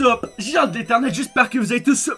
up? J'ai hâte d'éternel, j'espère que vous avez tous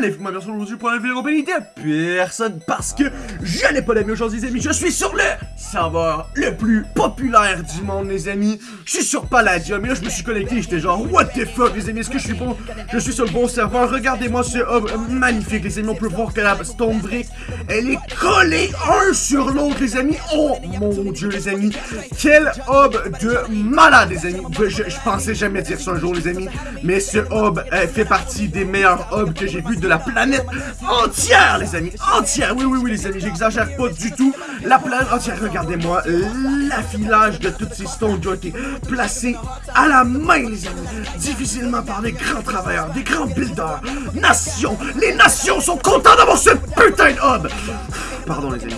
magnifiquement bien aujourd'hui pour vidéo compagnie de personne parce que je n'ai pas d'amis aujourd'hui les amis, je suis sur le serveur le plus populaire du monde les amis, je suis sur Palladium et là je me suis connecté j'étais genre what the fuck les amis, est-ce que je suis bon, je suis sur le bon serveur, regardez-moi ce hub magnifique les amis, on peut voir que la Stone Brick elle est collée un sur l'autre les amis, oh mon dieu les amis, quel hub de malade les amis, je, je pensais jamais dire ça un jour les amis, mais ce hub euh, fait partie des meilleurs hubs que j'ai vu de la planète entière, les amis. Entière. Oui, oui, oui, les amis. J'exagère pas du tout. La planète entière. Regardez-moi l'affilage de toutes ces ont été placées à la main, les amis. Difficilement par des grands travailleurs, des grands builders. Nations. Les nations sont contents d'avoir ce putain de hub. Pardon, les amis.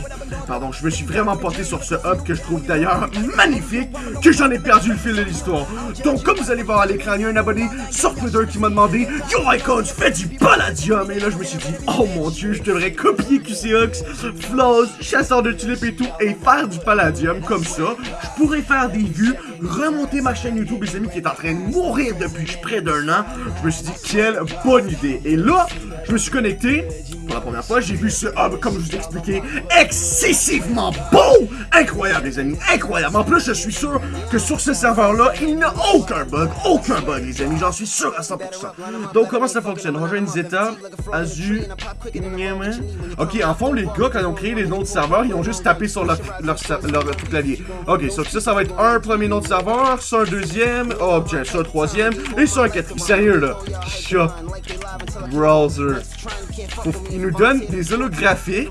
Pardon, je me suis vraiment porté sur ce hub que je trouve d'ailleurs magnifique, que j'en ai perdu le fil de l'histoire. Donc, comme vous allez voir à l'écran, il y a un abonné sur Twitter qui m'a demandé Yo Icons, fais du palladium Et là, je me suis dit, oh mon dieu, je devrais copier QCX, Flaws, Chasseur de tulipes et tout, et faire du palladium comme ça. Je pourrais faire des vues, remonter ma chaîne YouTube, les amis, qui est en train de mourir depuis près d'un an. Je me suis dit, quelle bonne idée. Et là, je me suis connecté pour la première fois, j'ai vu ce hub, comme je vous expliquais, excessivement beau! Incroyable, les amis, incroyable! En plus, je suis sûr que sur ce serveur-là, il n'y a aucun bug, aucun bug, les amis, j'en suis sûr à 100%. Donc, comment ça fonctionne? Rejoindre Zeta, Azu, Ok, en fond, les gars, quand ils ont créé les noms de serveurs, ils ont juste tapé sur leur, clavier. Ok, so, ça, ça va être un premier nom de serveur, ça un deuxième, oh, tiens, ça un troisième, et ça un quatrième. Sérieux, là. Shop. Browser. Ils nous donnent des holographiques.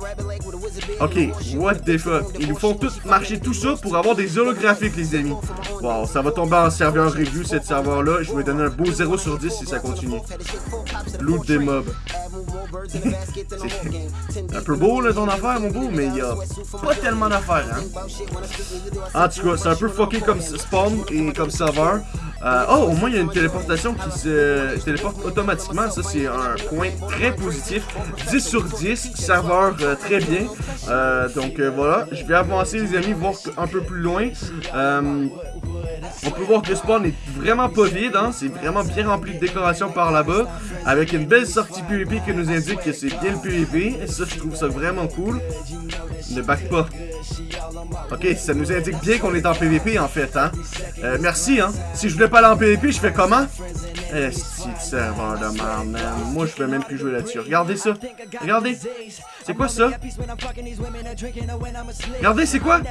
Ok, what the fuck? Ils nous font tous marcher tout ça pour avoir des holographiques, les amis. Wow, ça va tomber en serveur review, cette serveur-là. Je vais donner un beau 0 sur 10 si ça continue. Loot des mobs. Un peu beau, là, ton affaire, mon beau, mais il y a pas tellement d'affaires, hein. En tout cas, c'est un peu fucké comme spawn et comme serveur. Euh, oh, au moins, il y a une téléportation qui se téléporte automatiquement. Ça, c'est un point très positif. 10 sur 10, serveur euh, très bien. Euh, donc, voilà. Je vais avancer, les amis, voir un peu plus loin. On peut voir que le spawn est vraiment pas vide, hein? c'est vraiment bien rempli de décoration par là-bas, avec une belle sortie PvP qui nous indique que c'est bien le PvP, et ça je trouve ça vraiment cool. Ne back pas. Ok, ça nous indique bien qu'on est en PvP en fait, hein. Euh, merci, hein. Si je voulais pas aller en PvP, je fais comment? Eh, si serveur de merde, man. Moi, je peux même plus jouer là-dessus. Regardez ça. Regardez. C'est quoi ça? Regardez, c'est quoi?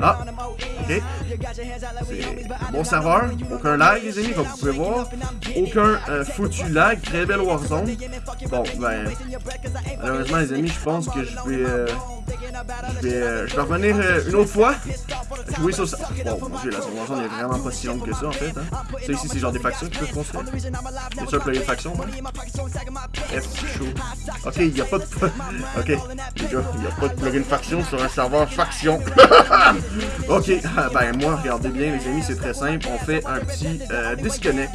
Ah, ok. Bon serveur. Aucun lag, les amis, comme vous pouvez voir. Aucun euh, foutu lag. Très belle Warzone. Bon, ben... Malheureusement, les amis, je pense que je vais... Euh, je vais, euh, je vais revenir une autre fois. Jouer sur ça. Bon, mon dieu, la Warzone est vraiment pas si longue que ça, en fait. Hein. Ça, ici, c'est genre des factions qui peuvent construire. C'est sûr a une faction, hein? F. Ok, il n'y a pas de... ok, les gars, il n'y a pas de plugin faction sur un serveur faction. ok, ben moi, regardez bien les amis, c'est très simple. On fait un petit euh, disconnect.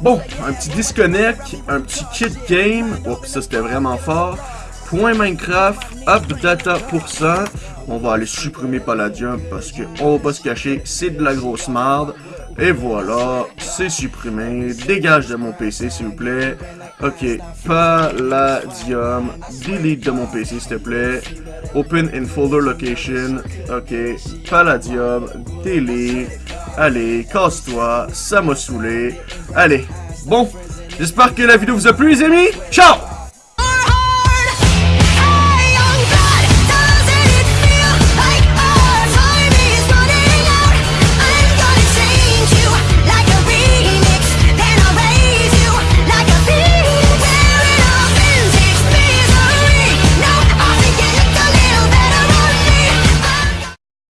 Bon, un petit disconnect, un petit kit game. Oh, ça c'était vraiment fort. Point Minecraft, up data pour ça. On va aller supprimer Palladium parce que on va pas se cacher, c'est de la grosse merde. Et voilà, c'est supprimé. Dégage de mon PC, s'il vous plaît. Ok, Palladium. Delete de mon PC, s'il te plaît. Open in folder location. Ok, Palladium. Delete. Allez, casse-toi. Ça m'a saoulé. Allez, bon. J'espère que la vidéo vous a plu, les amis. Ciao